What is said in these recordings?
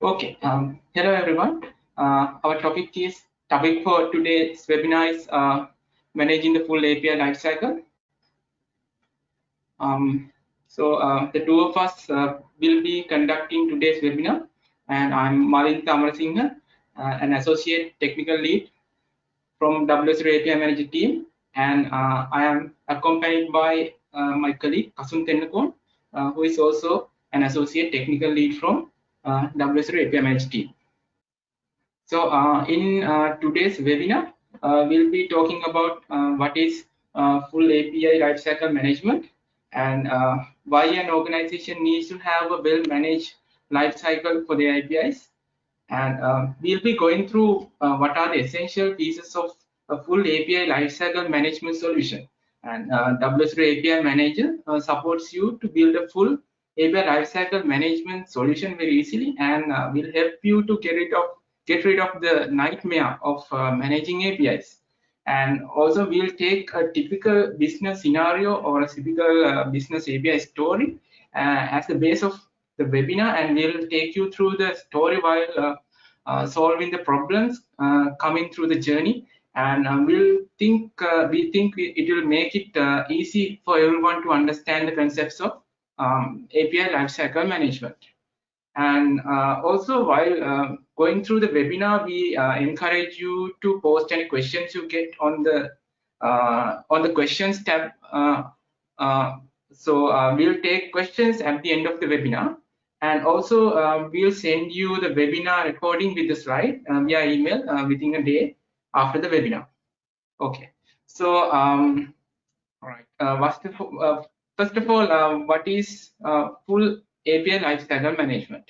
Okay, um, hello everyone. Uh, our topic is topic for today's webinar is uh, managing the full API lifecycle. Um, so uh, the two of us uh, will be conducting today's webinar, and I'm Malintha Amarasinghe, uh, an associate technical lead from WSO2 API Manager team, and uh, I am accompanied by my colleague Kasun Tennakon, who is also an associate technical lead from uh, Managed team. So uh, in uh, today's webinar, uh, we'll be talking about uh, what is uh, full API lifecycle management and why an organization needs to have a well-managed lifecycle for the APIs. And we'll be going through what are the essential pieces of a full API lifecycle management solution. And WSO API Manager supports you to build a full API lifecycle management solution very easily and uh, will help you to get rid of get rid of the nightmare of uh, managing APIs. And also we'll take a typical business scenario or a typical uh, business API story uh, as the base of the webinar and we'll take you through the story while uh, uh, solving the problems coming through the journey and we'll think we think it will make it easy for everyone to understand the concepts of um, API lifecycle management. And uh, also while uh, going through the webinar, we uh, encourage you to post any questions you get on the uh, on the questions tab. Uh, uh, so we'll take questions at the end of the webinar. And also we'll send you the webinar recording with the slide via email within a day after the webinar. Okay. So um, all right. first, of, First of all, uh, what is uh, full API lifecycle management?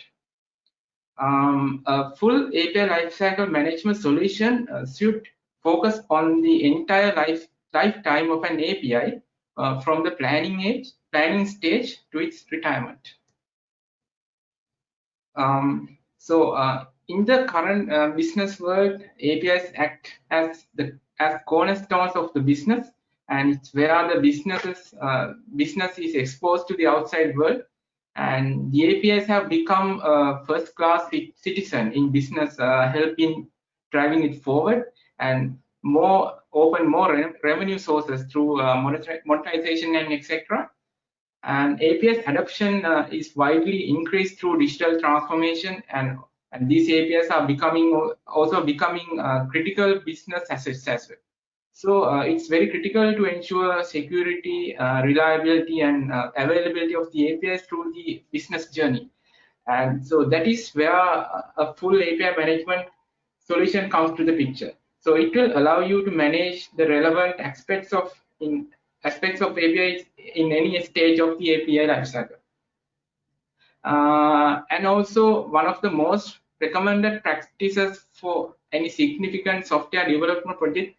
Um, a full API lifecycle management solution uh, should focus on the entire life lifetime of an API uh, from the planning age, planning stage to its retirement. Um, so uh, in the current uh, business world, APIs act as the as cornerstones of the business and it's where the businesses uh, business is exposed to the outside world. And the apis have become a first class citizen in business uh, helping driving it forward. And more open more re revenue sources through uh, monetization and etc and apis adoption uh, is widely increased through digital transformation. And and these apis are becoming also becoming uh, critical business assets as well so uh, it's very critical to ensure security, uh, reliability, and uh, availability of the APIs through the business journey. And so that is where a full API management solution comes to the picture. So it will allow you to manage the relevant aspects of in aspects of APIs in any stage of the API lifecycle. Uh, and also one of the most recommended practices for any significant software development project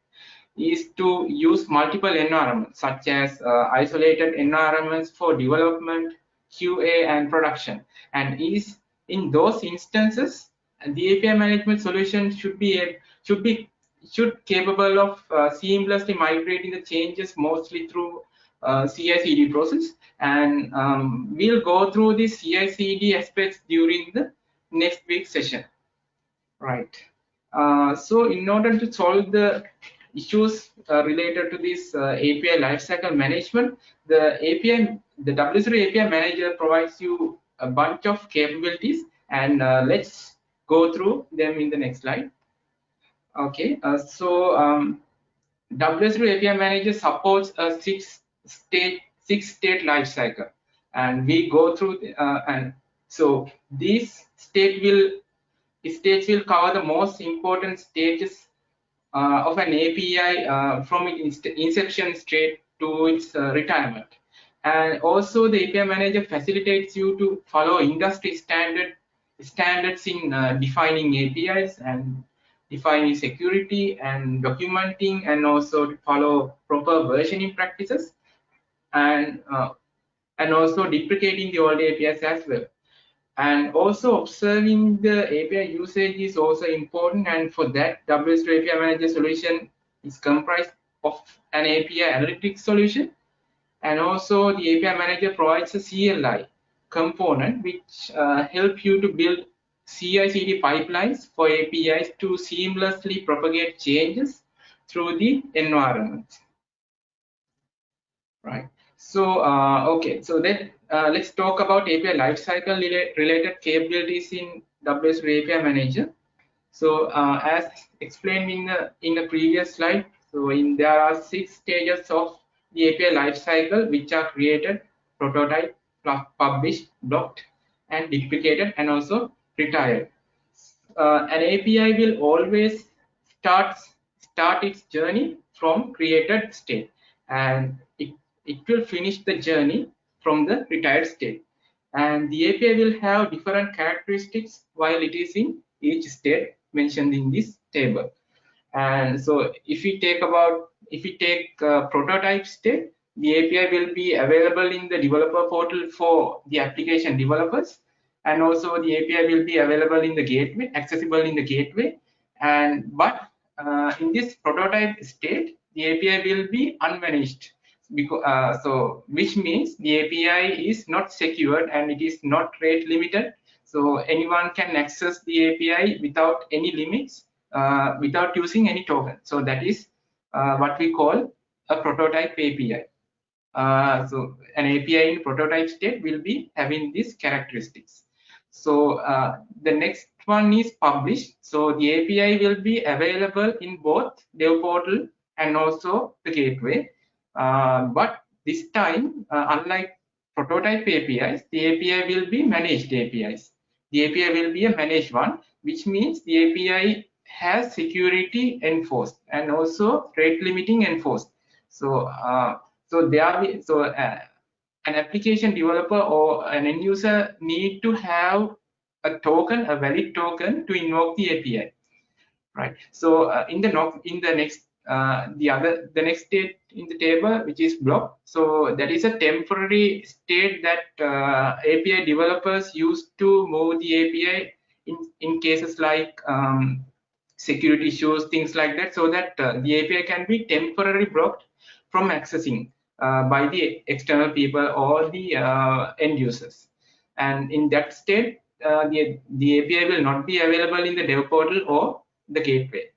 is to use multiple environments such as uh, isolated environments for development, QA, and production. And is in those instances, the API management solution should be should be should capable of uh, seamlessly migrating the changes mostly through uh, CI/CD process. And um, we'll go through the CI/CD aspects during the next week session. Right. Uh, so in order to solve the issues uh, related to this uh, API lifecycle management, the API, the WSO2 API manager provides you a bunch of capabilities and uh, let's go through them in the next slide. Okay, uh, so um, WSO2 API manager supports a six state six state lifecycle and we go through uh, and so this state will states will cover the most important stages of an API uh, from its inception straight to its uh, retirement. And also the API manager facilitates you to follow industry standard standards in defining APIs and defining security and documenting and also to follow proper versioning practices and uh, and also deprecating the old APIs as well and also observing the API usage is also important and for that WSO2 API Manager solution is comprised of an API analytics solution and also the API Manager provides a CLI component which uh, help you to build CI/CD pipelines for APIs to seamlessly propagate changes through the environment. Right. So, uh, okay. So then uh, let's talk about API lifecycle related capabilities in WSO2 API Manager. So, uh, as explained in the in the previous slide, so in there are six stages of the API lifecycle which are created, prototype, published, blocked, and deprecated, and also retired. Uh, an API will always start start its journey from created state, and it it will finish the journey from the retired state. And the API will have different characteristics while it is in each state mentioned in this table. And so if we take about if we take prototype state, the API will be available in the developer portal for the application developers. And also the API will be available in the gateway, accessible in the gateway. And but uh, in this prototype state, the API will be unmanaged. Because, uh, so which means the API is not secured and it is not rate limited. So anyone can access the API without any limits, uh, without using any token. So that is uh, what we call a prototype API. Uh, so an API in prototype state will be having these characteristics. So uh, the next one is published. So the API will be available in both dev portal and also the gateway. Uh, but this time, uh, unlike prototype APIs, the API will be managed APIs. The API will be a managed one, which means the API has security enforced and also rate limiting enforced. So, uh, so there, so uh, an application developer or an end user need to have a token, a valid token to invoke the API, right? So uh, in the in the next uh, the other the next state in the table which is block so that is a temporary state that uh, api developers use to move the api in in cases like um, security issues, things like that, so that uh, the API can be temporarily blocked from accessing uh, by the external people or the uh, end users. And in that state, the, the API will not be available in the dev portal or the gateway.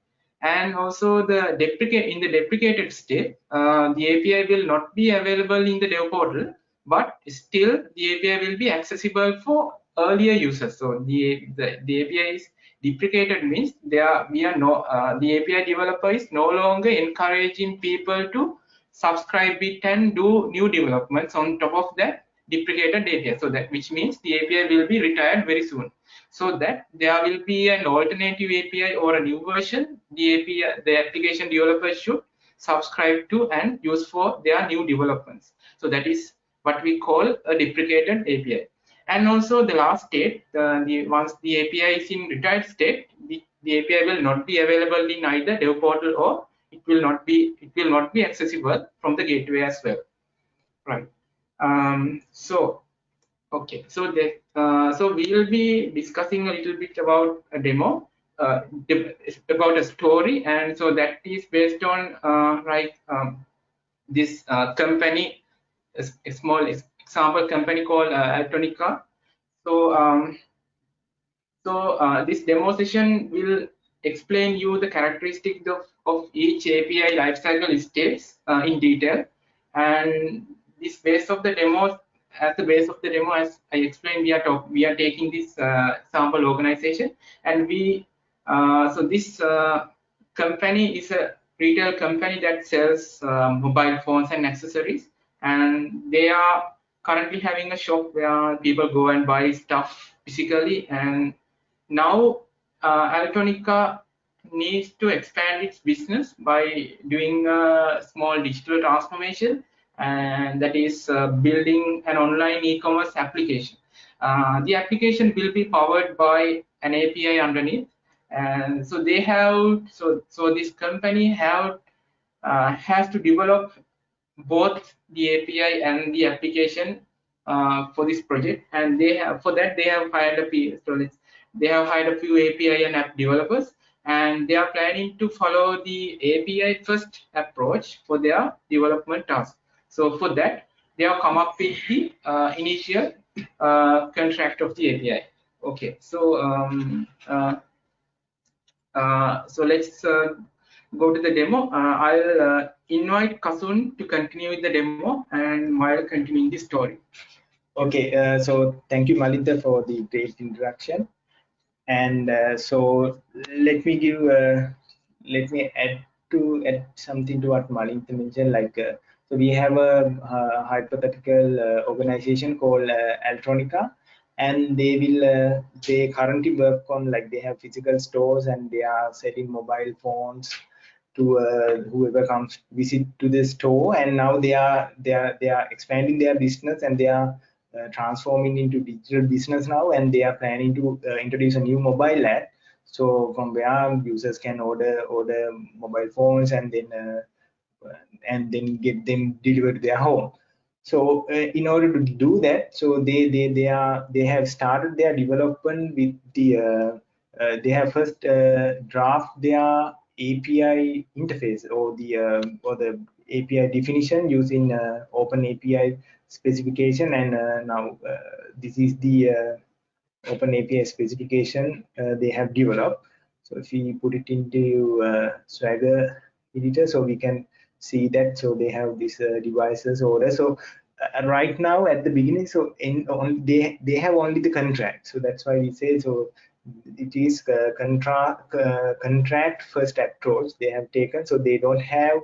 And also the in the deprecated state, uh, the API will not be available in the dev portal, but still the API will be accessible for earlier users. So the, the, the API is deprecated means they are we are no uh, the api developer is no longer encouraging people to subscribe it and do new developments on top of that deprecated api so that which means the api will be retired very soon so that there will be an alternative api or a new version the api the application developers should subscribe to and use for their new developments so that is what we call a deprecated api and also the last state, uh, the once the API is in retired state, the, the API will not be available in either dev portal or it will not be it will not be accessible from the gateway as well. Right. Um, so okay, so the uh, so we will be discussing a little bit about a demo. Uh, about a story and so that is based on uh, right um, this uh, company a, a small example company called uh, Altonica. So, um, so uh, this demo session will explain you the characteristics of, of each API lifecycle states in detail. And this base of the demo, as the base of the demo, as I explained, we are talk, we are taking this uh, sample organization, and we uh, so this uh, company is a retail company that sells uh, mobile phones and accessories, and they are currently having a shop where people go and buy stuff physically. And now uh, Altonica needs to expand its business by doing a small digital transformation and that is uh, building an online e-commerce application. Uh, the application will be powered by an API underneath and so they have so so this company have uh, has to develop both the API and the application uh, for this project. And they have for that they have hired a few so they have hired a few API and app developers, and they are planning to follow the API first approach for their development task. So for that, they have come up with the uh, initial uh, contract of the API. Okay, so um, uh, uh, so let's uh, go to the demo. Uh, I'll invite Kasun to continue with the demo and while continuing the story. Okay, so thank you, Malintha, for the great introduction. And so let me give, let me add to add something to what Malintha mentioned. Like, so we have a, hypothetical uh, organization called uh, Altronica, and they will, they currently work on like they have physical stores and they are selling mobile phones to uh, whoever comes visit to the store. And now they are they are they are expanding their business and they are uh, transforming into digital business now. And they are planning to uh, introduce a new mobile app. So from where users can order order mobile phones and then uh, and then get them delivered to their home so uh, in order to do that so they they they are they have started their development with the uh, uh, they have first draft their API interface or the or the API definition using Open API specification and uh, now uh, this is the uh, open API specification they have developed. So if we put it into Swagger editor, so we can see that. So they have these devices order. So uh, right now at the beginning so in only they they have only the contract so that's why we say so it is uh, contract uh, contract first approach they have taken so they don't have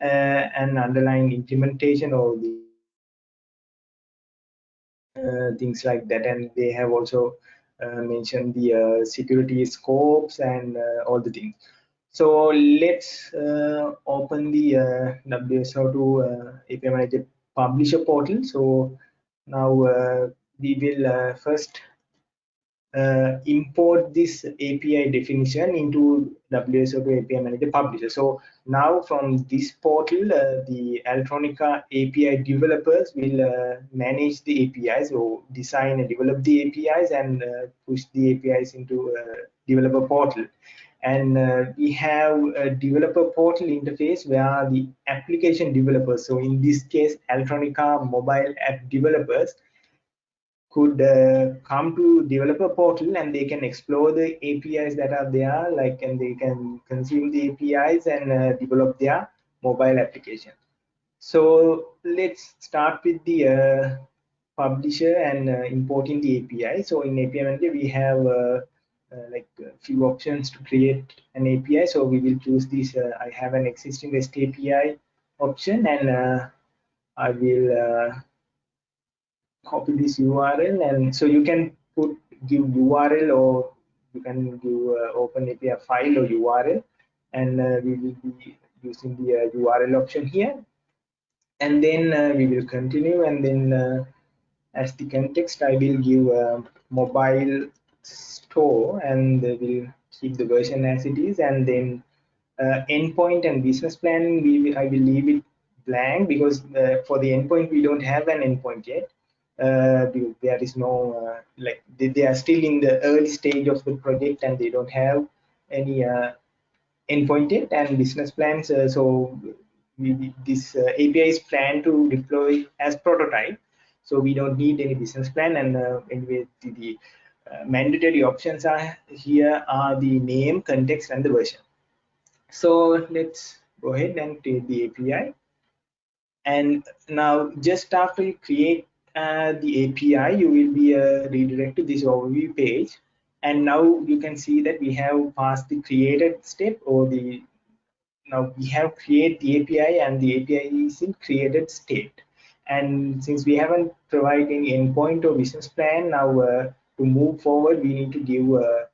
an underlying implementation or the uh, things like that and they have also uh, mentioned the uh, security scopes and all the things so let's open the WSO2 API Manager publisher portal so now we will first uh, import this API definition into WSO2 API Manager Publisher. So now from this portal, uh, the Altronica API developers will uh, manage the APIs or design and develop the APIs and uh, push the APIs into developer portal. And uh, we have a developer portal interface where the application developers, so in this case, Altronica mobile app developers, could uh, come to developer portal and they can explore the APIs that are there, like and they can consume the APIs and uh, develop their mobile application. So let's start with the uh, publisher and uh, importing the API. So in API Manager, we have uh, like a few options to create an API. So we will choose this. I have an existing REST API option and I will copy this URL and so you can put give URL or you can give uh, open API file or URL and uh, we will be using the uh, URL option here and then uh, we will continue and then uh, as the context I will give mobile store and we will keep the version as it is. And then uh, endpoint and business plan we I will leave it blank because for the endpoint we don't have an endpoint yet. Uh, there is no uh, like they, they, are still in the early stage of the project and they don't have any uh, endpoint yet and business plans uh, so we, this uh, API is planned to deploy as prototype. So we don't need any business plan and uh, anyway the, the mandatory options are here are the name context and the version so let's go ahead and create the API and now just after you create uh, the API, you will be uh, redirected to this overview page. And now you can see that we have passed the created step or the now we have create the API and the API is in created state. And since we haven't provided any endpoint or business plan, now uh, to move forward, we need to give uh,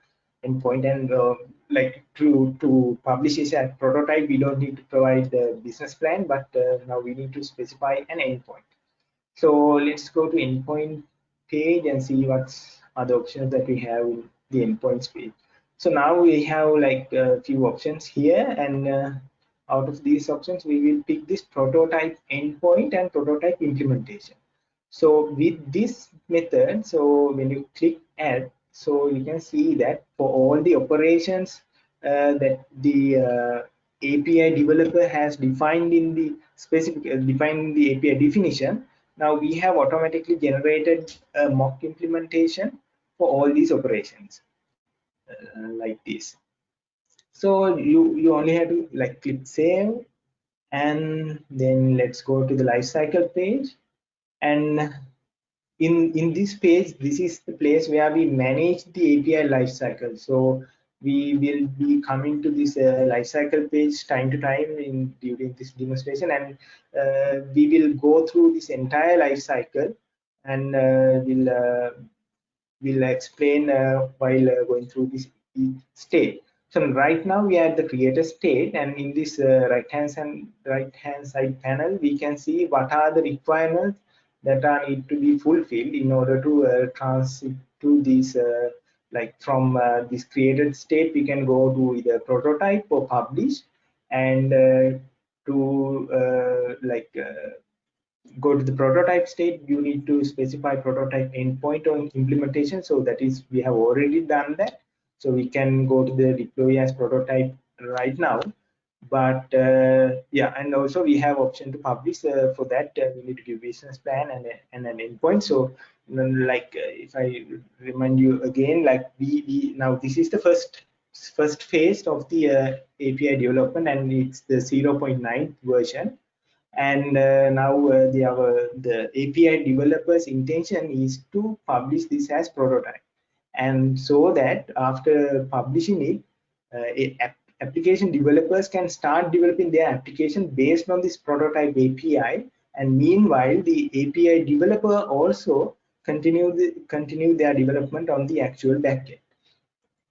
endpoint and uh, like to to publish this as prototype, we don't need to provide the business plan, but uh, now we need to specify an endpoint. So let's go to endpoint page and see what's other options that we have in the endpoints page. So now we have like a few options here and uh, out of these options we will pick this prototype endpoint and prototype implementation. So with this method, so when you click add, so you can see that for all the operations uh, that the uh, API developer has defined in the specific uh, defined the API definition, now we have automatically generated a mock implementation for all these operations uh, like this. So you you only have to like click save and then let's go to the lifecycle page. And in in this page this is the place where we manage the api lifecycle so we will be coming to this uh, lifecycle page time to time in during this demonstration and uh, we will go through this entire lifecycle and uh, we'll uh, will explain uh, while uh, going through this state. So right now we are at the creator state and in this right hand side right hand side panel we can see what are the requirements that are need to be fulfilled in order to transit to this like from uh, this created state we can go to either prototype or publish and uh, to uh, like uh, go to the prototype state. You need to specify prototype endpoint on implementation. So that is we have already done that. So we can go to the deploy as prototype right now but uh, yeah and also we have option to publish uh, for that uh, we need to give business plan and, and an endpoint. So like uh, if i remind you again like we, we now this is the first first phase of the uh, api development and it's the 0.9 version. And uh, now the our the api developers intention is to publish this as prototype. And so that after publishing it uh, application developers can start developing their application based on this prototype API and meanwhile the API developer also continue the, continue their development on the actual backend.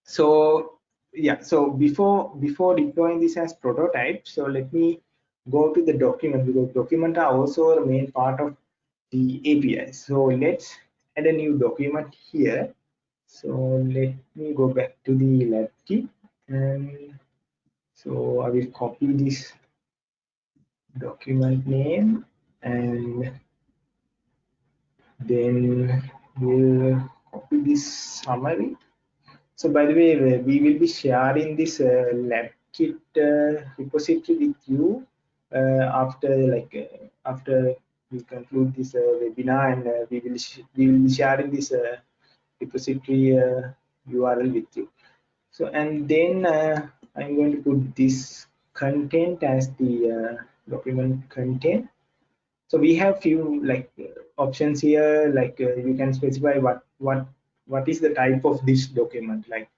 So yeah, so before before deploying this as prototype, so let me go to the document because document are also the main part of the API. So let's add a new document here. So let me go back to the lab kit and so I will copy this document name and then we'll copy this summary. So by the way, we will be sharing this uh, lab kit uh, repository with you uh, after like uh, after we conclude this uh, webinar and uh, we will we will be sharing this repository URL with you. So and then I'm going to put this content as the uh, document content. So we have few like uh, options here, like uh, you can specify what what what is the type of this document, like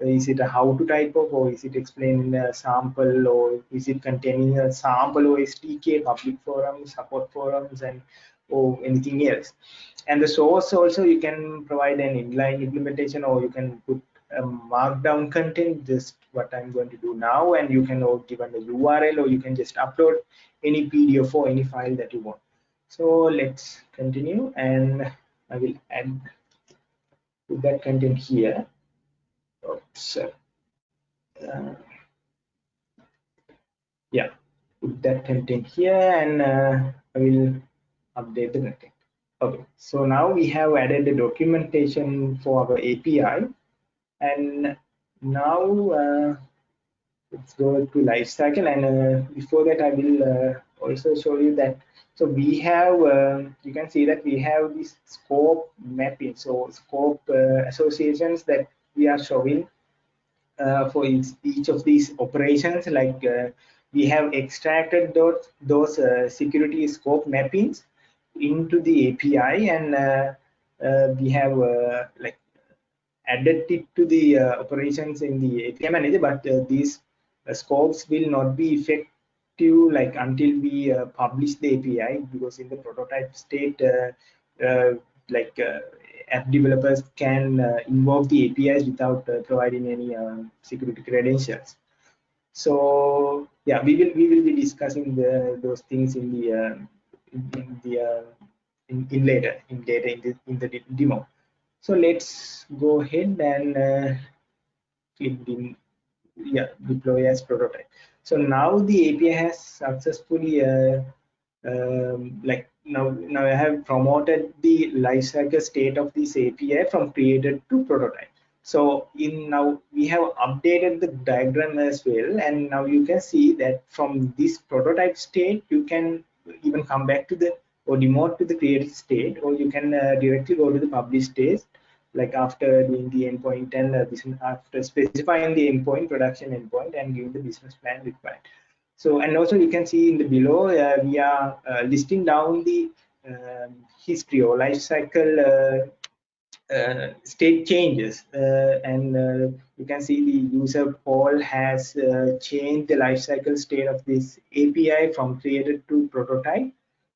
is it a how to type of or is it explaining a sample or is it containing a sample or SDK, public forums, support forums and or anything else. And the source also you can provide an inline implementation or you can put a markdown content just what i'm going to do now and you can or given the url or you can just upload any pdf or any file that you want. So let's continue and i will add that content here. Oops uh, yeah put that content here and uh, i will update the content. Okay so now we have added the documentation for our api and now uh, let's go to life cycle. And uh, before that i will uh, also show you that. So we have um, you can see that we have this scope mapping. So scope uh, associations that we are showing uh, for each, each of these operations. Like uh, we have extracted those those security scope mappings into the api and we have like added it to the uh, operations in the API manager, but uh, these uh, scopes will not be effective like until we uh, publish the API because in the prototype state, uh, uh, like app developers can invoke the APIs without providing any security credentials. So yeah, we will we will be discussing the, those things in the in, the in, in, later in later in the in the demo. So let's go ahead and uh, click yeah, deploy as prototype. So now the API has successfully uh, um, like now now I have promoted the lifecycle state of this API from created to prototype. So in now we have updated the diagram as well, and now you can see that from this prototype state you can even come back to the or demote to the created state, or you can uh, directly go to the published state like after doing the endpoint and uh, business, after specifying the endpoint, production endpoint, and giving the business plan required. So, and also you can see in the below, uh, we are uh, listing down the um, history or life cycle uh, uh, state changes and you can see the user Paul has changed the lifecycle state of this API from created to prototype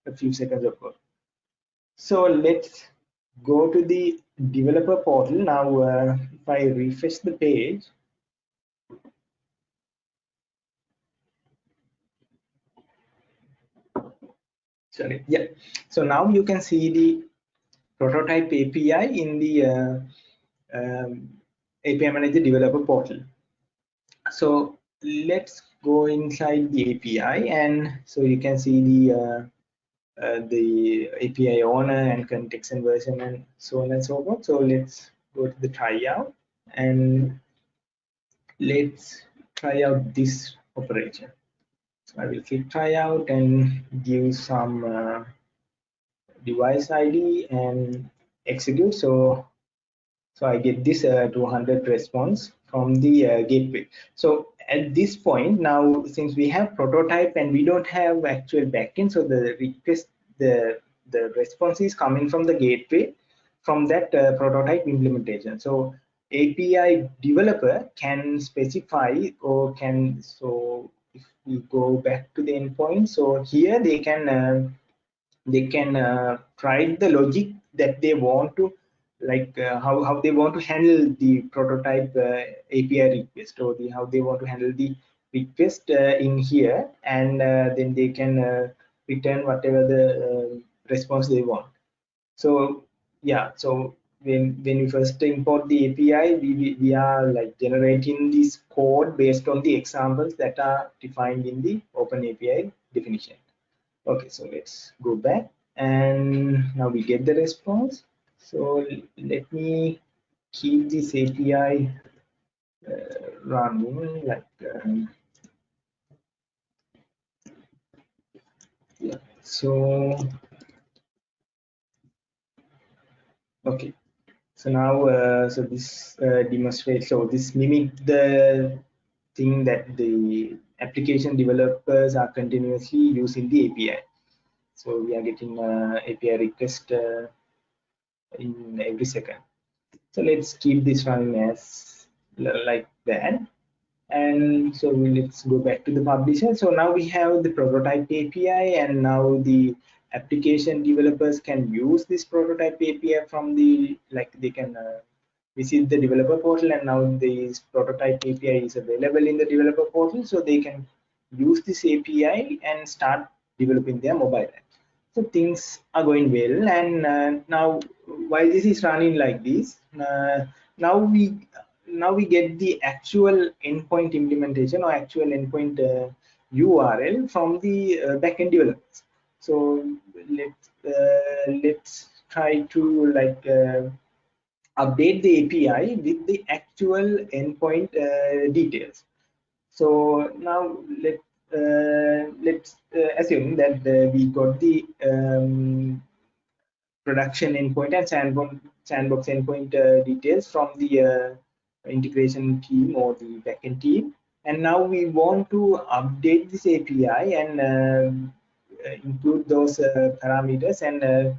a few seconds ago. So let's go to the developer portal. Now, uh, if I refresh the page, sorry, yeah. So now you can see the prototype API in the uh, um, API Manager developer portal. So let's go inside the API and so you can see the uh, the API owner and context and version and so on and so forth. So let's go to the tryout and let's try out this operation. So I will click tryout and give some uh, device ID and execute. So so I get this uh, 200 response from the uh, gateway. So at this point now, since we have prototype and we don't have actual backend, so the request, the the response is coming from the gateway from that uh, prototype implementation. So API developer can specify or can so if we go back to the endpoint, so here they can they can uh, write the logic that they want to like uh, how, how they want to handle the prototype uh, API request or the how they want to handle the request uh, in here and uh, then they can uh, return whatever the uh, response they want. So yeah so when when we first import the API we, we, we are like generating this code based on the examples that are defined in the open API definition. Okay so let's go back and now we get the response so let me keep this API uh, running like um, yeah. So okay. So now uh, so this uh, demonstrates so this mimic the thing that the application developers are continuously using the API. So we are getting uh, API request uh, in every second. So let's keep this running as like that. And so let's go back to the publisher. So now we have the prototype API and now the application developers can use this prototype API from the, like they can uh, visit the developer portal and now this prototype API is available in the developer portal. So they can use this API and start developing their mobile app so things are going well. And uh, now while this is running like this? Uh, now we now we get the actual endpoint implementation or actual endpoint uh, url from the uh, backend developers. So let's uh, let's try to like uh, update the api with the actual endpoint details. So now let let's uh, assume that uh, we got the um, production endpoint and sandbox, sandbox endpoint details from the integration team or the backend team and now we want to update this API and uh, include those uh, parameters and uh,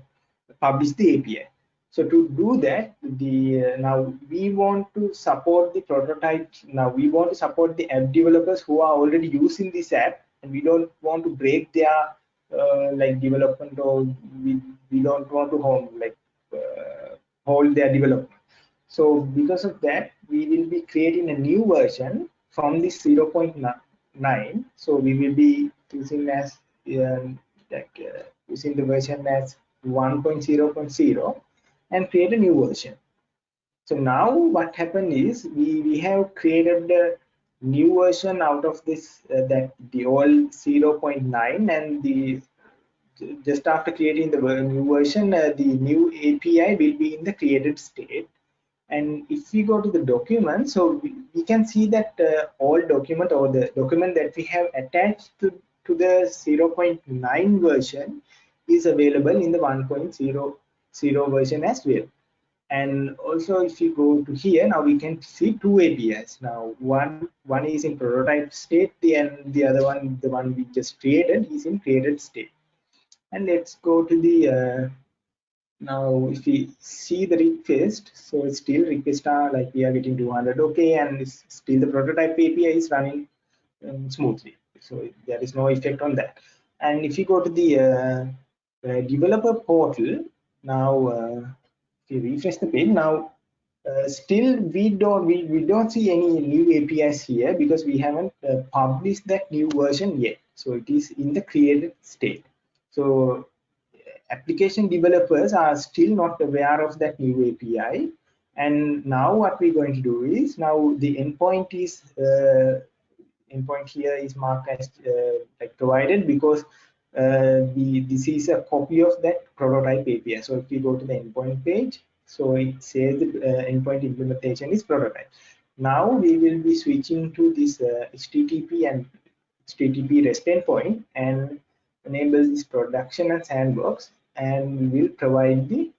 publish the API. So to do that, the uh, now we want to support the prototype. Now we want to support the app developers who are already using this app, and we don't want to break their uh, like development or we, we don't want to hold like uh, hold their development. So because of that, we will be creating a new version from the 0.9. So we will be using as um, like uh, using the version as 1.0.0 and create a new version. So now what happened is we, we have created the new version out of this uh, that the old 0.9 and the just after creating the new version uh, the new API will be in the created state and if we go to the document so we, we can see that uh, all document or the document that we have attached to, to the 0.9 version is available in the 1.0 zero version as well. And also if you go to here now we can see two apis. Now one one is in prototype state and the other one the one we just created is in created state. And let's go to the uh, now if we see the request so it's still request are like we are getting 200 okay and it's still the prototype api is running um, smoothly. So there is no effect on that. And if you go to the uh, uh, developer portal now uh, if you refresh the page now uh, still we don't we, we don't see any new apis here because we haven't uh, published that new version yet. So it is in the created state. So application developers are still not aware of that new api and now what we're going to do is now the endpoint is uh, endpoint here is marked as uh, like provided because the, this is a copy of that prototype API. So if we go to the endpoint page, so it says the uh, endpoint implementation is prototype. Now we will be switching to this uh, HTTP and HTTP REST endpoint and enable this production and sandbox and we will provide the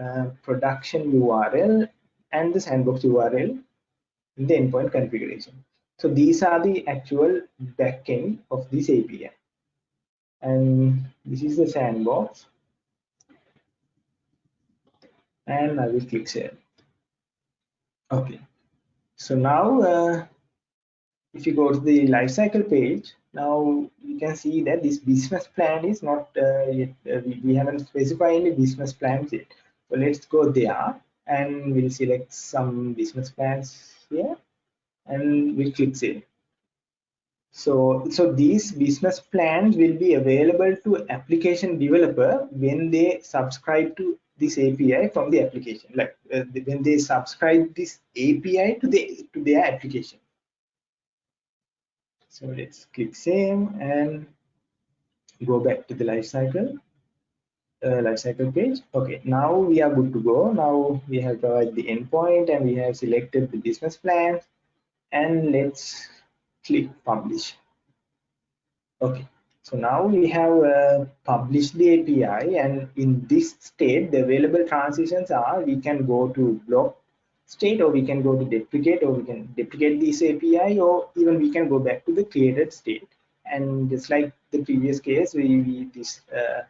uh, production URL and the sandbox URL in the endpoint configuration. So these are the actual backend of this API and this is the sandbox. And I will click save. Okay. So now uh, if you go to the lifecycle page now you can see that this business plan is not uh, yet uh, we, we haven't specified any business plans yet. So let's go there and we'll select some business plans here and we'll click save so, so these business plans will be available to application developer when they subscribe to this API from the application, like uh, when they subscribe this API to the to their application. So let's click save and go back to the lifecycle uh, lifecycle page. Okay, now we are good to go. Now we have provided the endpoint and we have selected the business plans and let's click publish. Okay so now we have uh, published the api and in this state the available transitions are we can go to block state or we can go to deprecate or we can deprecate this api or even we can go back to the created state. And just like the previous case we, we this uh,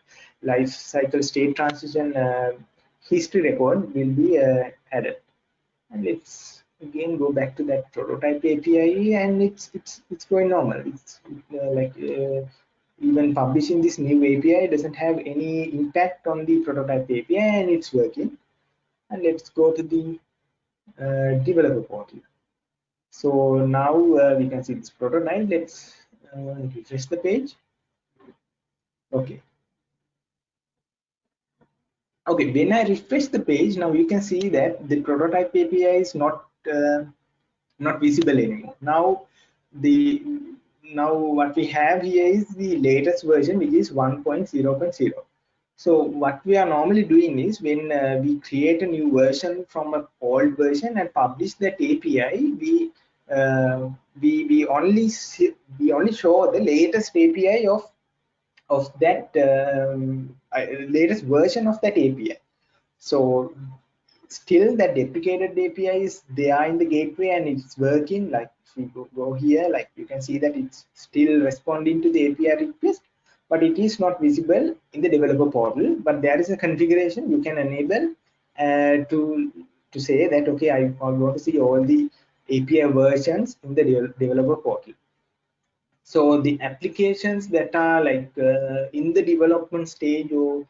life cycle state transition uh, history record will be uh, added. And let's again go back to that prototype API and it's it's it's going normal. It's uh, like uh, even publishing this new API doesn't have any impact on the prototype API and it's working. And let's go to the uh, developer portal. So now uh, we can see this prototype. Let's uh, refresh the page. Okay, okay when i refresh the page now you can see that the prototype api is not uh, not visible anymore. Now the now what we have here is the latest version which is 1.0.0 so what we are normally doing is when uh, we create a new version from an old version and publish that api we uh, we we only see, we only show the latest api of of that um, latest version of that api so still that deprecated API is there in the gateway and it's working. Like if we go, go here like you can see that it's still responding to the API request but it is not visible in the developer portal. But there is a configuration you can enable uh, to to say that okay I, I want to see all the API versions in the de developer portal. So the applications that are like uh, in the development stage or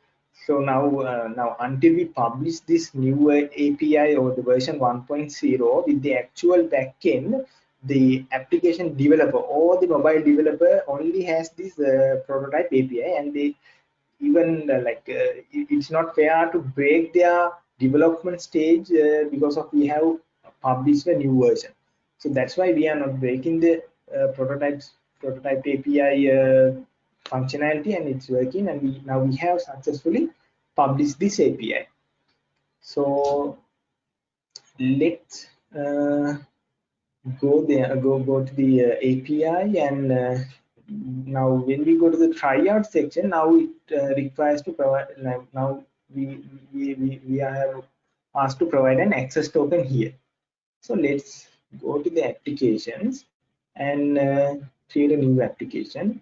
so now uh, now until we publish this new api or the version 1.0 with the actual backend the application developer or the mobile developer only has this uh, prototype api and they even uh, like uh, it's not fair to break their development stage uh, because of we have published a new version. So that's why we are not breaking the uh, prototypes prototype api functionality and it's working and we now we have successfully published this API. So let's uh, go there, go go to the uh, API and uh, now when we go to the tryout section, now it uh, requires to provide now we we we, we have asked to provide an access token here. So let's go to the applications and uh, create a new application.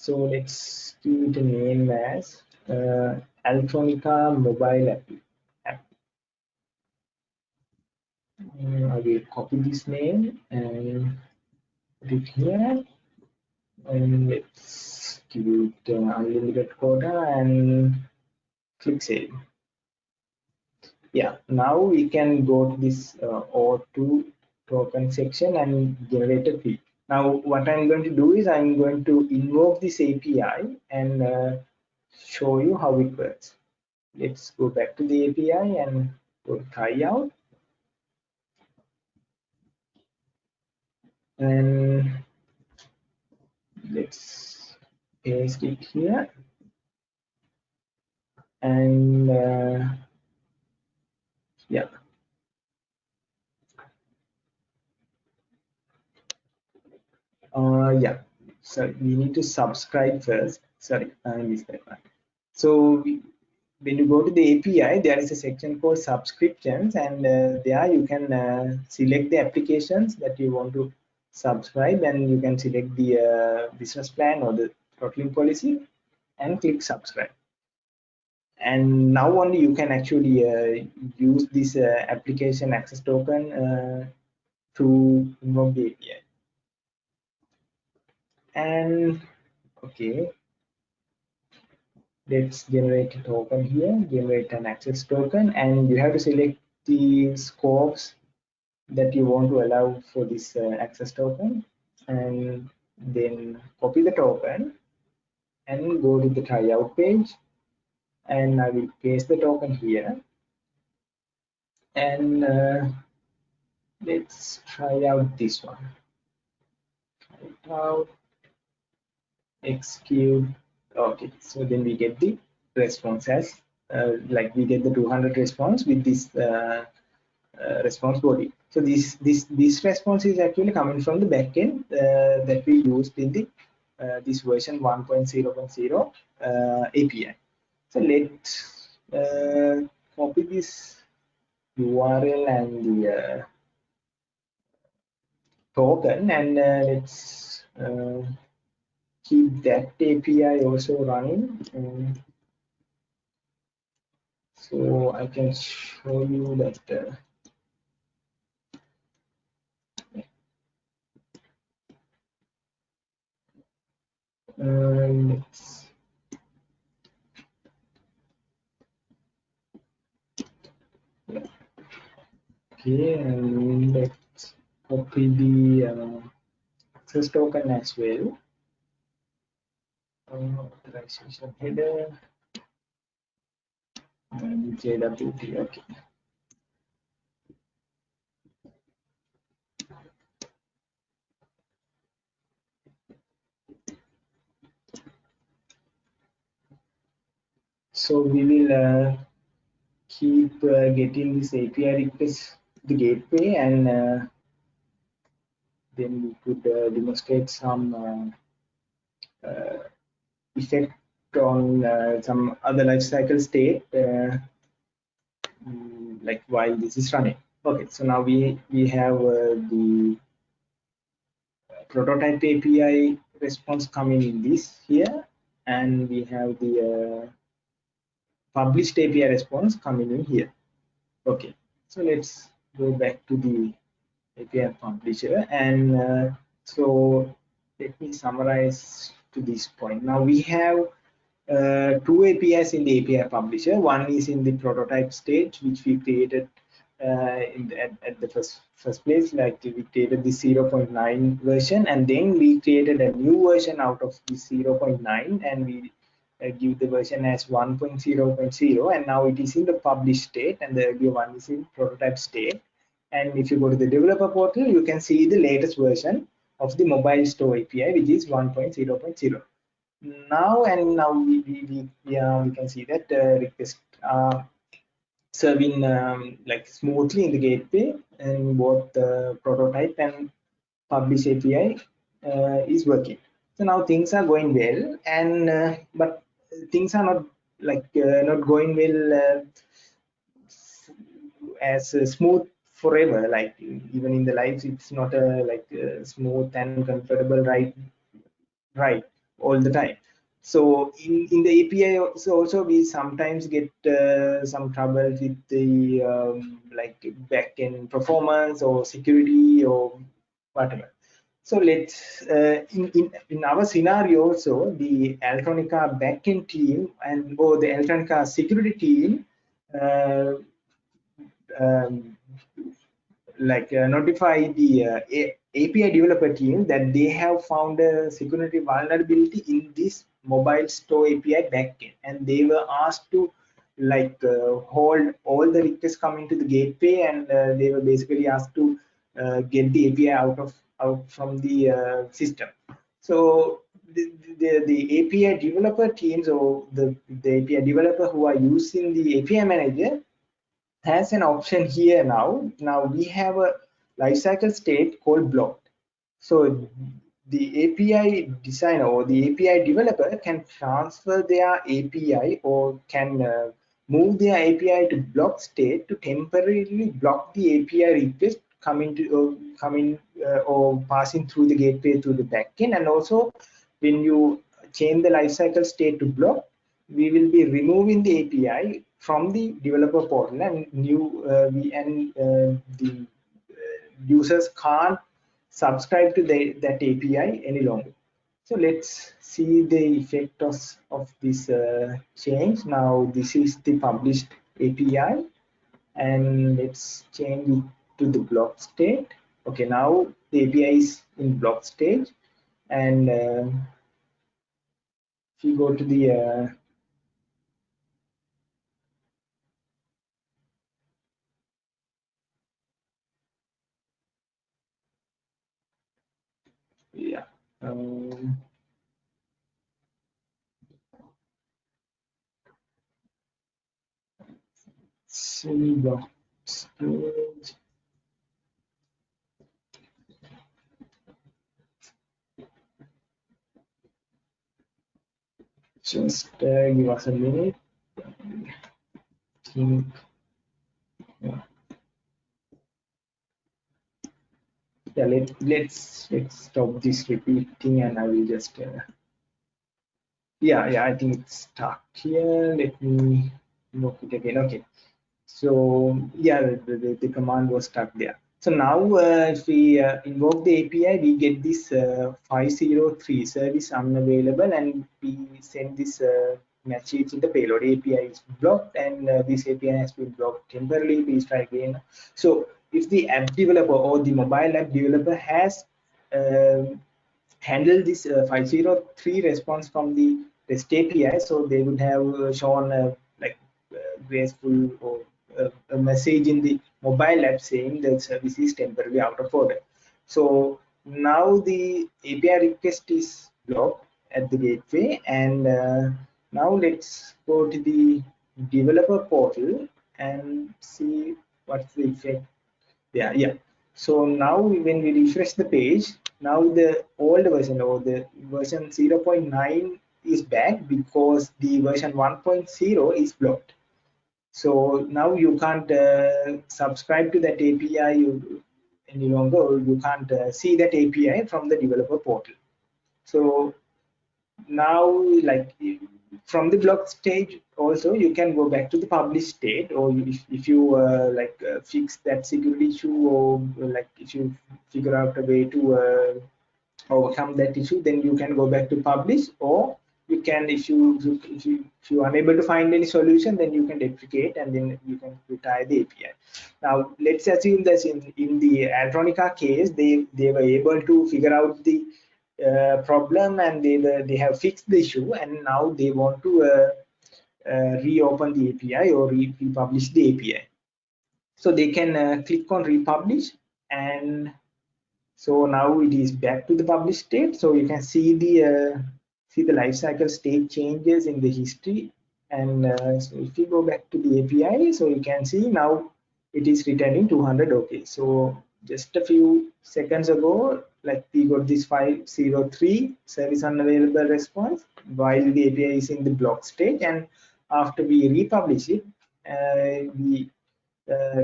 So let's give it a name as uh, Altronica mobile app. app. Uh, I will copy this name and put it here. And let's give it uh, unlimited quota and click save. Yeah, now we can go to this uh, O2 token section and generate a fee. Now, what I'm going to do is I'm going to invoke this API and uh, show you how it works. Let's go back to the API and go try out. And let's paste it here. And uh, yeah, uh yeah. So we need to subscribe first. Sorry i missed that one so we, when you go to the api there is a section called subscriptions and uh, there you can uh, select the applications that you want to subscribe and you can select the uh, business plan or the throttling policy and click subscribe. And now only you can actually uh, use this uh, application access token uh, to invoke the api and okay. Let's generate a token here. Generate an access token. And you have to select the scopes that you want to allow for this uh, access token. And then copy the token and go to the tryout page. And I will paste the token here. And uh, let's try out this one. Try it out execute okay so then we get the response as uh, like we get the 200 response with this uh, uh, response body. So this this this response is actually coming from the backend uh, that we used in the uh, this version 1.0.0 uh, api so let's copy this url and the token and let's keep that API also running. Um, so I can show you that. Uh, um, okay, and let's copy the uh, access token as well authorization header and JWT. Okay. So we will uh, keep uh, getting this API request the gateway and uh, then we could uh, demonstrate some effect on uh, some other life cycle state uh, mm, like while this is running. Okay so now we we have uh, the prototype api response coming in this here and we have the uh, published api response coming in here. Okay so let's go back to the api publisher and uh, so let me summarize to this point. Now we have uh, two APIs in the API publisher. One is in the prototype stage, which we created uh, the, at, at, the first first place, like we created the 0.9 version, and then we created a new version out of the 0.9, and we uh, give the version as 1.0.0, and now it is in the published state, and the earlier one is in prototype state. And if you go to the developer portal, you can see the latest version of the mobile store API, which is 1.0.0. Now and now we, we, we, yeah, we can see that uh, requests are serving um, like smoothly in the gateway and both the prototype and publish API uh, is working. So now things are going well, and uh, but things are not like uh, not going well uh, as smooth forever like even in the lives it's not a like a smooth and comfortable ride right all the time so in, in the API also, also we sometimes get uh, some trouble with the um, like backend performance or security or whatever. So let's uh, in, in in our scenario also the Altronica backend team and or the Altronica security team uh, um, like uh, notify the uh, API developer team that they have found a security vulnerability in this mobile store API backend, and they were asked to like uh, hold all the requests coming to the gateway, and uh, they were basically asked to uh, get the API out of out from the uh, system. So the, the, the API developer teams or the, the API developer who are using the API manager has an option here now. Now we have a lifecycle state called blocked. So the API designer or the API developer can transfer their API or can uh, move their API to block state to temporarily block the API request coming to uh, coming uh, or passing through the gateway to the backend. And also, when you change the lifecycle state to block, we will be removing the API from the developer portal and new uh, we and uh, the uh, users can't subscribe to the, that API any longer. So let's see the effect of, of this uh, change. Now this is the published API and let's change it to the block state. Okay, now the API is in block stage and uh, if you go to the uh, yeah um, storage just uh, give us a minute yeah yeah let, let's let's stop this repeating and i will just uh, yeah yeah i think it's stuck here. Let me invoke it again. Okay. So yeah the, the, the command was stuck there. So now uh, if we uh, invoke the api we get this uh, 503 service unavailable and we send this uh, message in the payload. Api is blocked and uh, this api has been blocked temporarily. Please try again. So if the app developer or the mobile app developer has um, handled this uh, 503 response from the REST API, so they would have uh, shown a like uh, graceful or uh, a message in the mobile app saying the service is temporarily out of order. So now the API request is blocked at the gateway, and uh, now let's go to the developer portal and see what's the effect yeah yeah. So now when we refresh the page now the old version or the version 0.9 is back because the version 1.0 is blocked. So now you can't uh, subscribe to that api any longer. You can't uh, see that api from the developer portal. So now like from the block stage also you can go back to the publish state or if, if you uh, like uh, fix that security issue or like if you figure out a way to uh, overcome that issue then you can go back to publish or you can if you if you if you are unable to find any solution then you can deprecate and then you can retire the api now let's assume that in in the altronica case they they were able to figure out the problem and they they have fixed the issue and now they want to uh, uh, reopen the API or re republish the API. So they can click on republish and so now it is back to the published state. So you can see the see the lifecycle state changes in the history and uh, so if you go back to the API so you can see now it is returning 200 okay so just a few seconds ago like we got this 503 service unavailable response while the API is in the block state and after we republish it uh, we uh,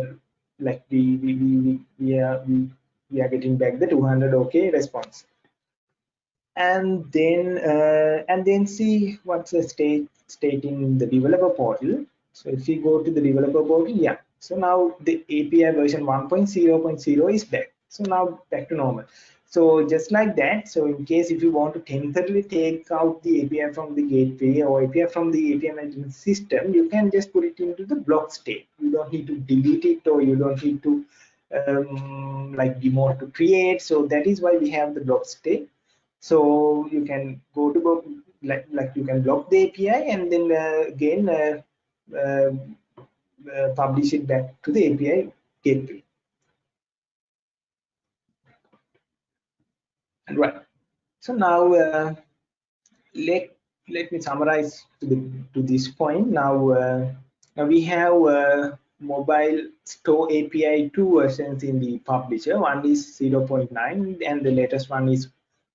like we we, we, we are we, we are getting back the 200 okay response. And then uh, and then see what's the state state in the developer portal. So if we go to the developer portal yeah. So now the api version 1.0.0 is back. So now back to normal so just like that so in case if you want to temporarily take out the api from the gateway or api from the api management system you can just put it into the block state. You don't need to delete it or you don't need to um, like demote to create. So that is why we have the block state. So you can go to like like you can block the api and then uh, again uh, uh, uh, publish it back to the api gateway right so now uh, let let me summarize to the to this point. Now uh, now we have uh, mobile store api two versions in the publisher. One is 0.9 and the latest one is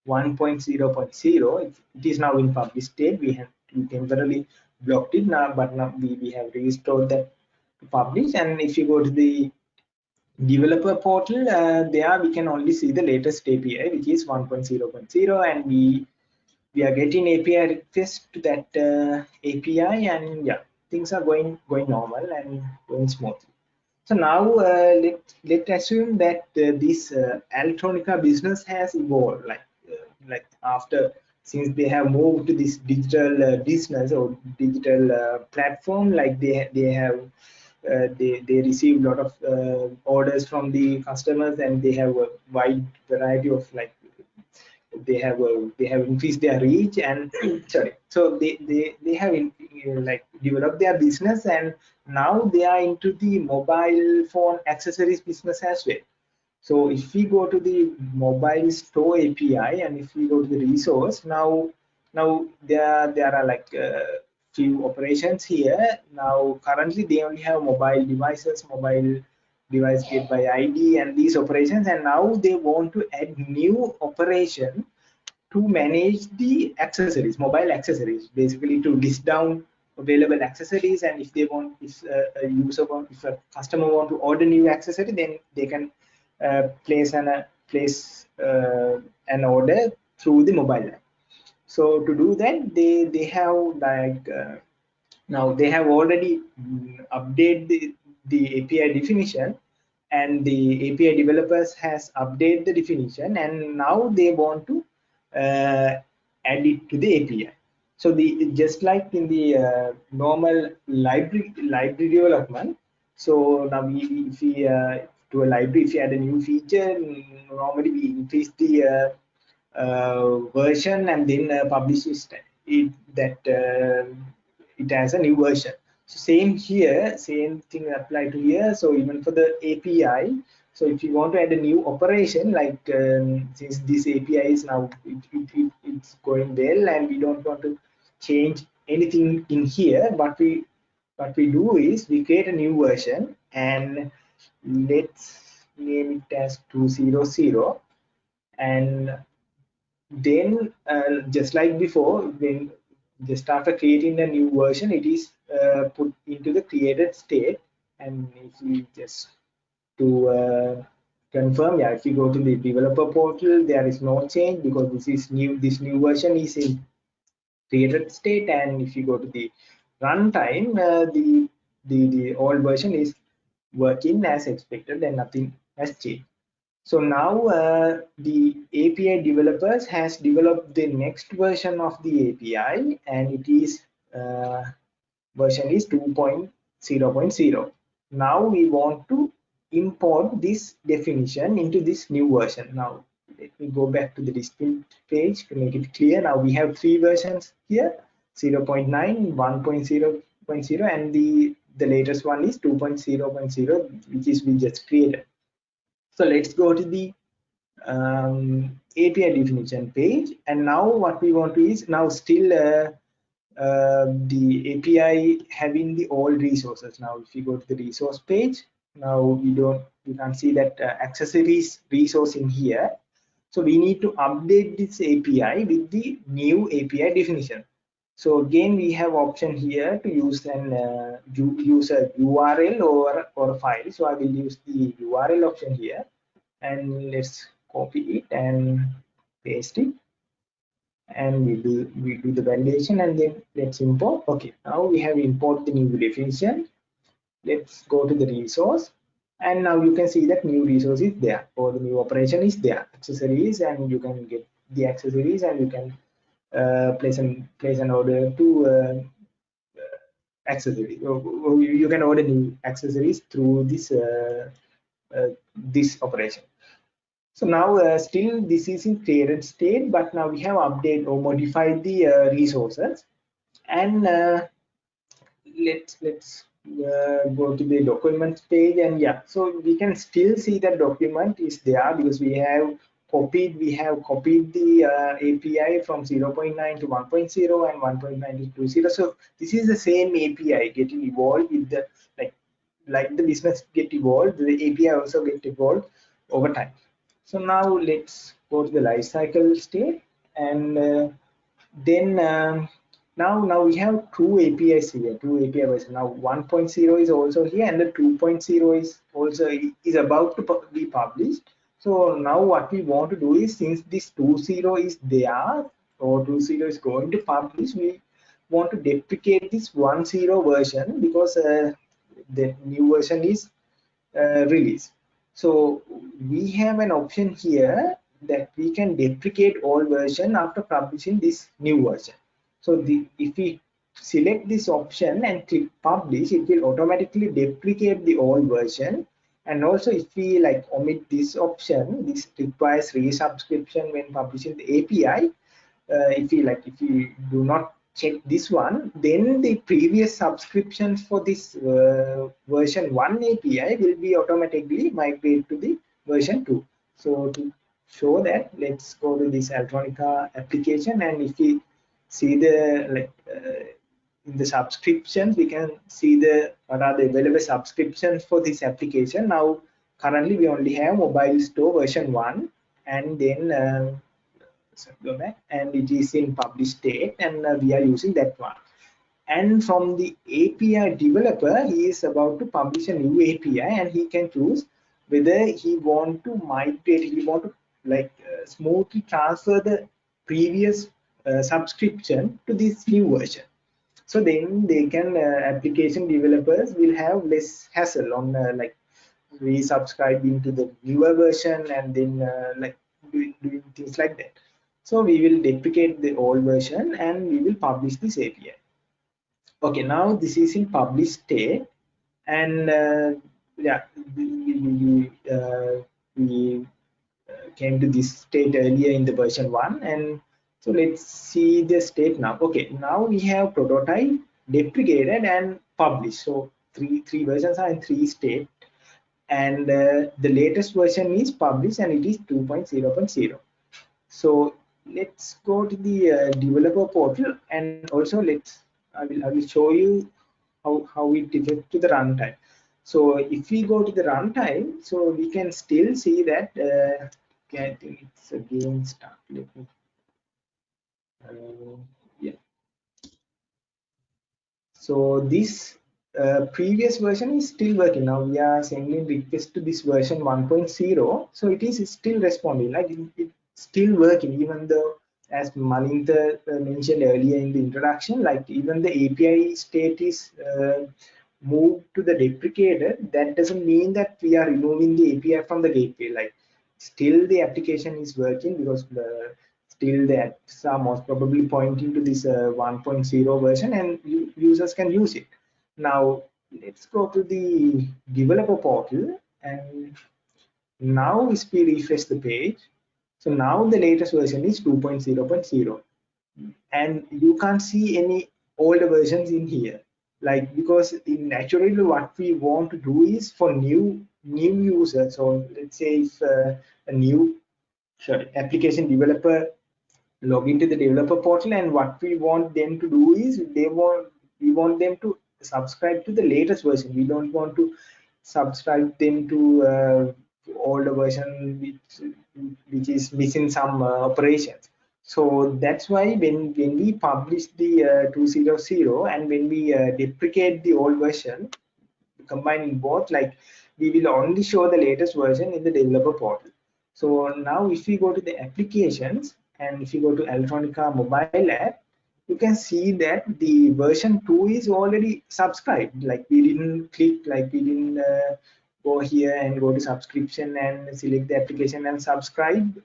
1.0.0 it is now in published state. We have we temporarily blocked it now but now we, we have restored that to publish. And if you go to the developer portal uh, there we can only see the latest api which is 1.0.0 and we we are getting api request to that uh, api and yeah things are going going normal and going smoothly. So now uh, let let's assume that uh, this uh, Altronica business has evolved like uh, like after since they have moved to this digital business or digital platform like they they have they they receive a lot of uh, orders from the customers and they have a wide variety of like they have a, they have increased their reach and sorry so they they they have in, like developed their business and now they are into the mobile phone accessories business as well. So if we go to the mobile store api and if we go to the resource now now there there are like uh, few operations here. Now, currently they only have mobile devices, mobile device get by ID and these operations. And now they want to add new operation to manage the accessories, mobile accessories, basically to list down available accessories. And if they want, if a user want, if a customer want to order new accessory, then they can uh, place an uh, place uh, an order through the mobile app so to do that they they have like uh, now they have already updated the, the api definition and the api developers has updated the definition and now they want to uh, add it to the api so the just like in the uh, normal library library development so now we if we uh, to a library if you add a new feature normally we increase the uh, version and then uh, publish it that uh, it has a new version. So same here same thing apply to here. So even for the api so if you want to add a new operation like um, since this api is now it, it, it, it's going well and we don't want to change anything in here but we what we do is we create a new version and let's name it as 200 and then uh, just like before when just after creating a new version it is uh, put into the created state. And if we just to uh, confirm yeah if you go to the developer portal there is no change because this is new this new version is in created state. And if you go to the runtime uh, the the the old version is working as expected and nothing has changed so now uh, the API developers has developed the next version of the API and it is uh, version is 2.0.0. Now we want to import this definition into this new version. Now let me go back to the display page to make it clear. Now we have three versions here 0.9, 1.0.0 and the, the latest one is 2.0.0 which is we just created. So let's go to the um, API definition page. And now what we want to is now still uh, uh, the API having the old resources. Now, if you go to the resource page, now we don't, you can see that uh, accessories resource in here. So we need to update this API with the new API definition. So again we have option here to use an uh, use a url or or file. So i will use the url option here. And let's copy it and paste it. And we do we do the validation and then let's import. Okay now we have import the new definition. Let's go to the resource. And now you can see that new resource is there or the new operation is there. Accessories and you can get the accessories and you can place an place an order to uh, uh accessory you can order new accessories through this uh, uh, this operation. So now uh, still this is in created state, but now we have updated or modified the uh, resources. And uh, let's let's uh, go to the document page and yeah, so we can still see that document is there because we have copied we have copied the uh, API from 0.9 to 1.0 and 1.9 to 2.0. So this is the same API getting evolved with the like like the business get evolved, the API also get evolved over time. So now let's go to the life cycle state and uh, then um, now now we have two apis here two api versions now 1.0 is also here and the 2.0 is also is about to be published so now what we want to do is since this 2.0 is there or 2.0 is going to publish we want to deprecate this 1.0 version because uh, the new version is uh, released so we have an option here that we can deprecate all version after publishing this new version. So the, if we select this option and click publish, it will automatically deprecate the old version. And also if we like omit this option, this requires resubscription when publishing the API. Uh, if we like, if we do not check this one, then the previous subscriptions for this uh, version 1 API will be automatically migrated to the version 2. So to show that, let's go to this Altronica application and if we see the like uh, in the subscriptions, we can see the what are the available subscriptions for this application. Now currently we only have mobile store version 1 and then uh, domain and it is in published state and uh, we are using that one. And from the API developer he is about to publish a new API and he can choose whether he want to migrate he want to like uh, smoothly transfer the previous uh, subscription to this new version so then they can uh, application developers will have less hassle on uh, like resubscribing to the newer version and then uh, like doing, things like that so we will deprecate the old version and we will publish this API. Okay, now this is in published state and uh, yeah, we, uh, we came to this state earlier in the version one and so let's see the state now. Okay, now we have prototype, deprecated and published. So three three versions are in three state and uh, the latest version is published and it is 2.0.0 so let's go to the uh, developer portal and also let's I will I will show you how how it differs to the runtime. So if we go to the runtime, so we can still see that uh, I think it's again start. Let me yeah. So this uh, previous version is still working now we are sending request to this version 1.0 so it is still responding like it, it, still working even though as Malintha uh, mentioned earlier in the introduction, like even the API state is uh, moved to the deprecated, that doesn't mean that we are removing the API from the gateway. Like still the application is working because the, still the apps are most probably pointing to this uh, 1.0 version and users can use it. Now let's go to the developer portal and now if we refresh the page, so now the latest version is 2.0.0 and you can't see any older versions in here. Like because naturally what we want to do is for new new users. So let's say if uh, a new sorry application developer log into the developer portal and what we want them to do is they want we want them to subscribe to the latest version. We don't want to subscribe them to uh, older version which which is missing some uh, operations. So that's why when when we publish the uh, 200 and when we uh, deprecate the old version combining both like we will only show the latest version in the developer portal. So now if we go to the applications and if you go to Altronica mobile app you can see that the version 2 is already subscribed. Like we didn't click like we didn't uh, go here and go to subscription and select the application and subscribe.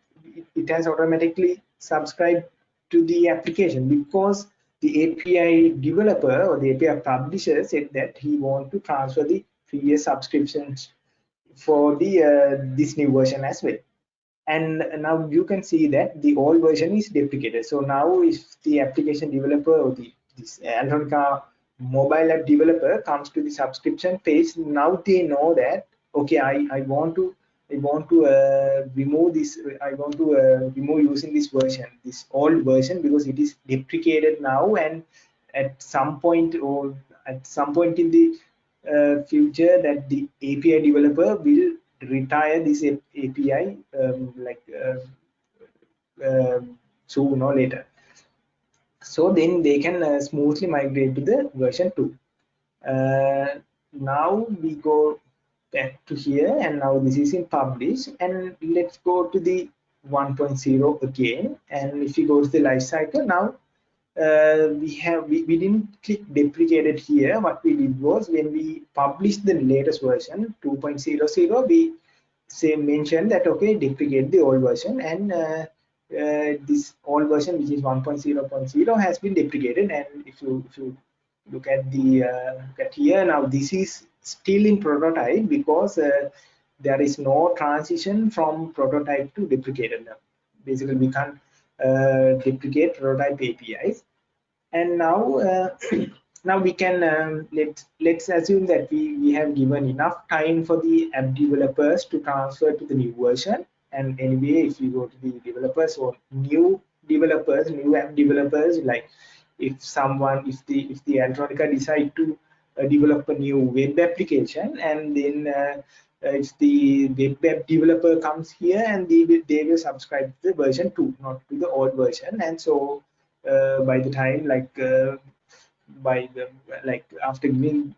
It, has automatically subscribed to the application because the API developer or the API publisher said that he want to transfer the previous subscriptions for the uh, this new version as well and now you can see that the old version is deprecated. So now if the application developer or the this mobile app developer comes to the subscription page now they know that okay i i want to i want to uh, remove this i want to uh, remove using this version this old version because it is deprecated now and at some point or at some point in the uh, future that the api developer will retire this api um, like uh, soon or later. So then they can uh, smoothly migrate to the version 2 uh, now we go back to here and now this is in publish and let's go to the 1.0 again. And if you go to the life cycle now uh, we have we, we didn't click deprecated here. What we did was when we published the latest version 2.00 we say mention that okay deprecate the old version and uh, uh, this old version which is 1.0.0 has been deprecated and if you if you look at the uh, look at here now this is still in prototype because uh, there is no transition from prototype to deprecated now basically we can't uh, deprecate prototype apis and now uh, now we can um, let let's assume that we we have given enough time for the app developers to transfer to the new version. And anyway if you go to the developers or new developers new app developers like if someone if the if the Altronica decide to uh, develop a new web application and then uh, if the web developer comes here and they will they will subscribe to the version 2 not to the old version and so uh, by the time like uh, by the like after giving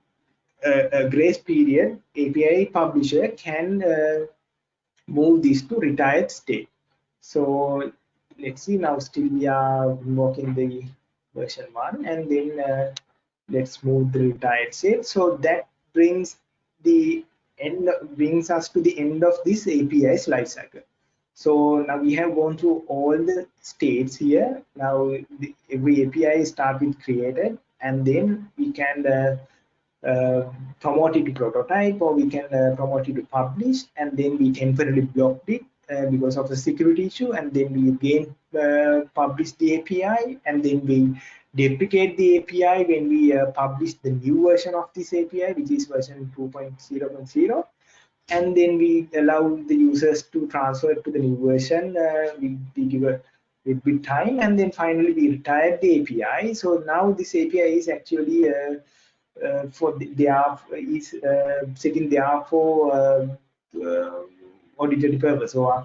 a, a grace period api publisher can uh, move this to retired state. So let's see now still we are working the version one and then uh, let's move the retired state. So that brings the end brings us to the end of this API's lifecycle. So now we have gone through all the states here. Now the, every API start with created and then we can uh, uh, promote it to prototype or we can uh, promote it to publish and then we temporarily blocked it uh, because of the security issue and then we again uh, publish the API and then we deprecate the API when we uh, publish the new version of this API which is version 2.0.0 and then we allow the users to transfer to the new version uh, we, we give a little bit time and then finally we retire the API so now this API is actually uh, for the, they are is uh, sitting there for uh, auditory purpose. So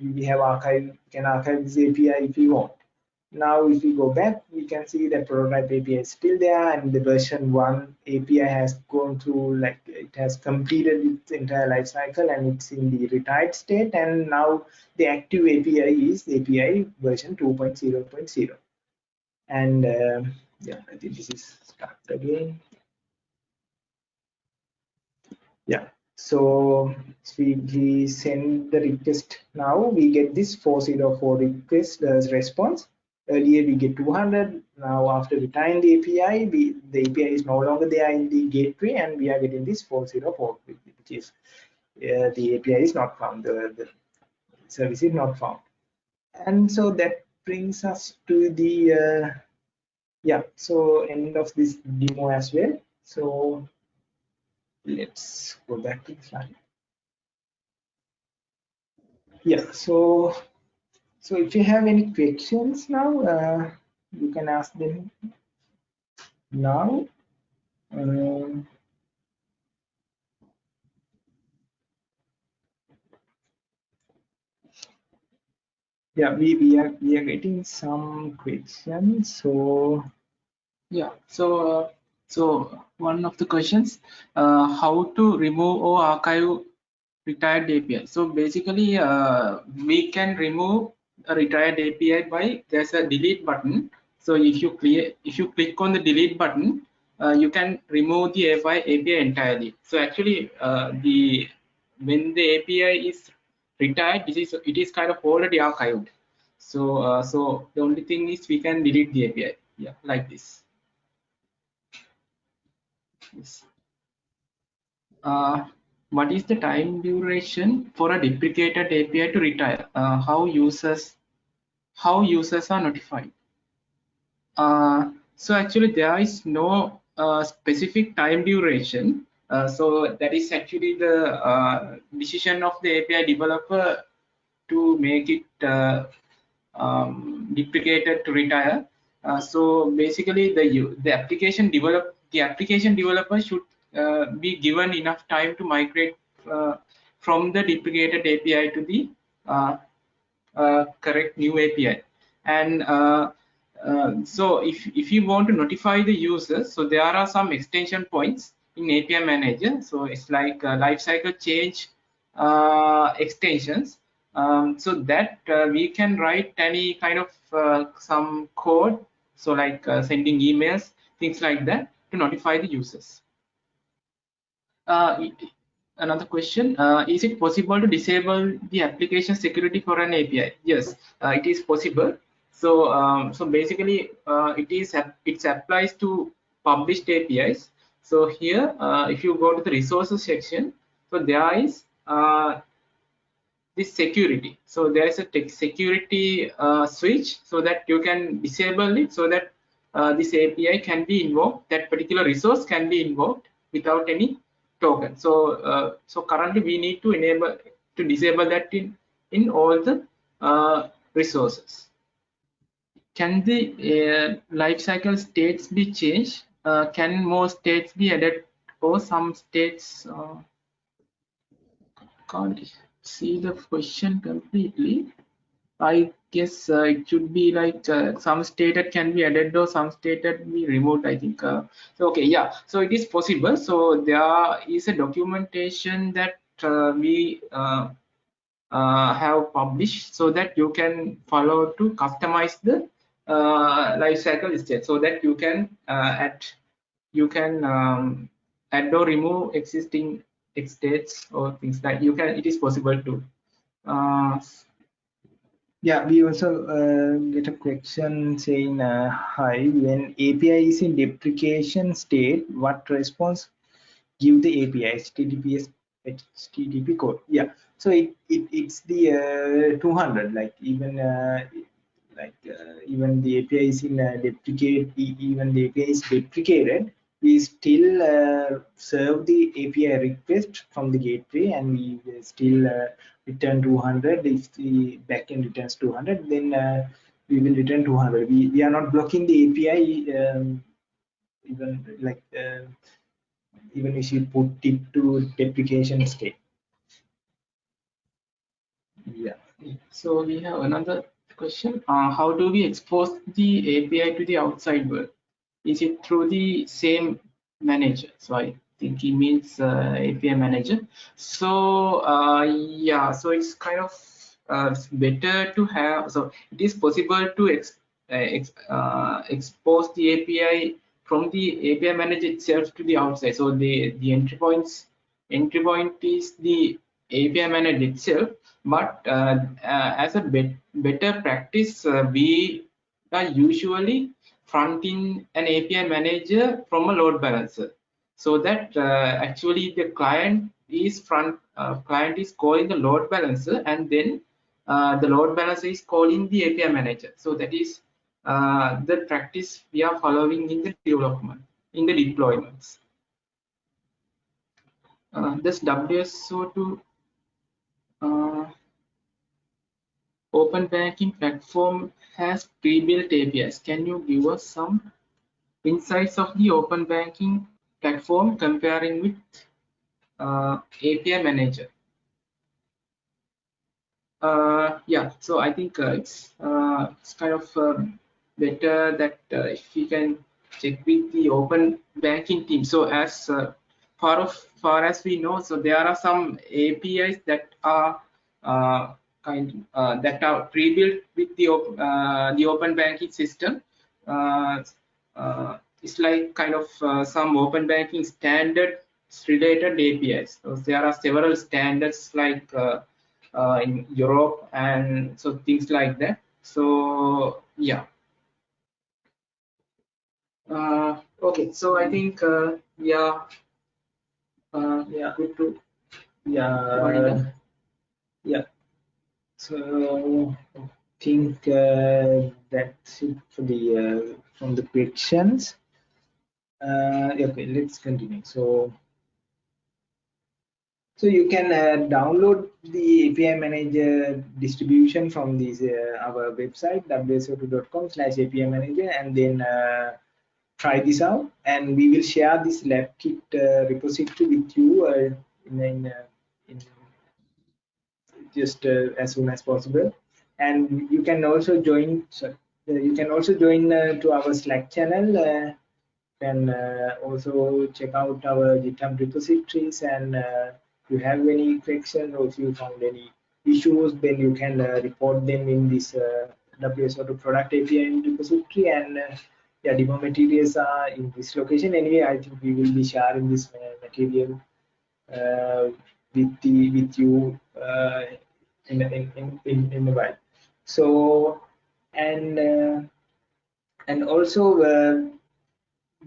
we have archive can archive this API if you want. Now, if we go back, we can see that prototype API is still there, and the version one API has gone through like it has completed its entire life cycle, and it's in the retired state. And now the active API is API version 2.0.0. And uh, yeah, I think this is start again yeah so we, we send the request now we get this 404 request as response earlier we get 200 now after we retiring the api we, the api is no longer there in the gateway and we are getting this 404 which is uh, the api is not found the, the service is not found. And so that brings us to the uh, yeah so end of this demo as well. So let's go back to the slide. Yeah so so if you have any questions now uh, you can ask them now. Um, yeah we we are we are getting some questions so yeah so uh, so one of the questions uh, how to remove or archive retired api so basically uh, we can remove retired api by there's a delete button. So if you clear if you click on the delete button uh, you can remove the API, API entirely. So actually uh, the when the API is retired this is it is kind of already archived. So uh, so the only thing is we can delete the api yeah like this. Yes. What is the time duration for a deprecated api to retire? Uh, how users how users are notified? Uh, so actually there is no uh, specific time duration. Uh, so that is actually the uh, decision of the API developer to make it uh, um, deprecated to retire. So basically, the the application develop the application developer should be given enough time to migrate uh, from the deprecated API to the correct new API. And so if if you want to notify the users, so there are some extension points in API Manager. So it's like uh, lifecycle change uh, extensions. Um, so that uh, we can write any kind of uh, some code, so like uh, sending emails, things like that, to notify the users. Uh, another question: Is it possible to disable the application security for an API? Yes, it is possible. So, um, so basically, it is it applies to published APIs so here, uh, if you go to the resources section, so there is uh, this security. So there is a security uh, switch so that you can disable it so that uh, this API can be invoked, that particular resource can be invoked without any token. So uh, so currently we need to enable to disable that in in all the uh, resources. Can the lifecycle states be changed uh, can more states be added or some states uh, can't see the question completely i guess uh, it should be like uh, some stated can be added or some stated be removed i think uh, so okay yeah so it is possible so there is a documentation that uh, we have published so that you can follow to customize the uh, life cycle state so that you can uh, add you can um, add or remove existing states or things like you can it is possible to uh, yeah we also uh, get a question saying uh, hi when api is in deprecation state what response give the api https http code? Yeah so it, it it's the uh, 200 like even uh, like uh, even the API is in uh, deprecate, even the API is deprecated, we still uh, serve the API request from the gateway and we still uh, return 200. If the backend returns 200, then uh, we will return 200. We, we are not blocking the API um, even like uh, even if you put it to deprecation state. Yeah. So we have another question uh, how do we expose the api to the outside world is it through the same manager? So i think he means uh, api manager. So uh, yeah so it's kind of uh, better to have so it is possible to ex, uh, ex, uh, expose the api from the api manager itself to the outside. So the the entry points entry point is the api manager itself but uh, as a bet better practice we are usually fronting an API manager from a load balancer. So that actually the client is front client is calling the load balancer and then the load balancer is calling the API manager. So that is uh, the practice we are following in the development in the deployments. Uh, this WSO2 uh, open banking platform has pre-built APIs. Can you give us some insights of the open banking platform comparing with uh, API manager? uh, yeah, so I think uh, it's uh, it's kind of um, better that uh, if we can check with the open banking team. So as uh, far of far as we know, so there are some APIs that are uh, kind that are pre-built with the the open banking system. it's like kind of some open banking standard related APIs. So there are several standards like uh, in Europe and so things like that. So yeah. Uh, okay, so I think uh, yeah, uh, yeah, good to yeah. So I think uh, that's it for the uh, from the questions. Uh, okay, let's continue. So. So you can uh, download the API Manager distribution from this uh, our website wso2.com slash API Manager and then uh, try this out. And we will share this lab kit repository with you in, in, in just as soon as possible. And you can also join. Sorry, you can also join to our Slack channel. and also check out our GitHub repositories and if you have any questions or if you found any issues, then you can uh, report them in this uh, WSO2 product API repository and uh, yeah, demo materials are in this location. Anyway, I think we will be sharing this uh, material uh, with the with you uh, in, in, in, in a while. So and uh, and also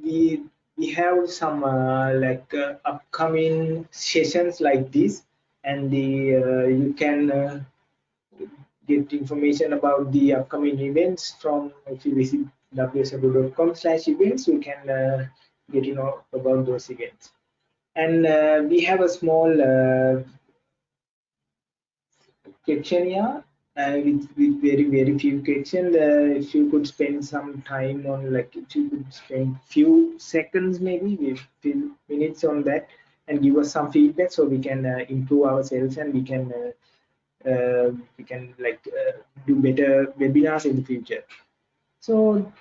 we we have some uh, like uh, upcoming sessions like this. And the uh, you can uh, get information about the upcoming events from if you visit wso2.com slash events. You can uh, get to know about those events. And uh, we have a small questionnaire uh, with, with very very few questions uh, if you could spend some time on like if you could spend few seconds maybe few minutes on that and give us some feedback so we can uh, improve ourselves and we can uh, uh, we can like uh, do better webinars in the future. So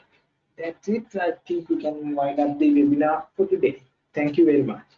that's it. I think we can wind up the webinar for today. Thank you very much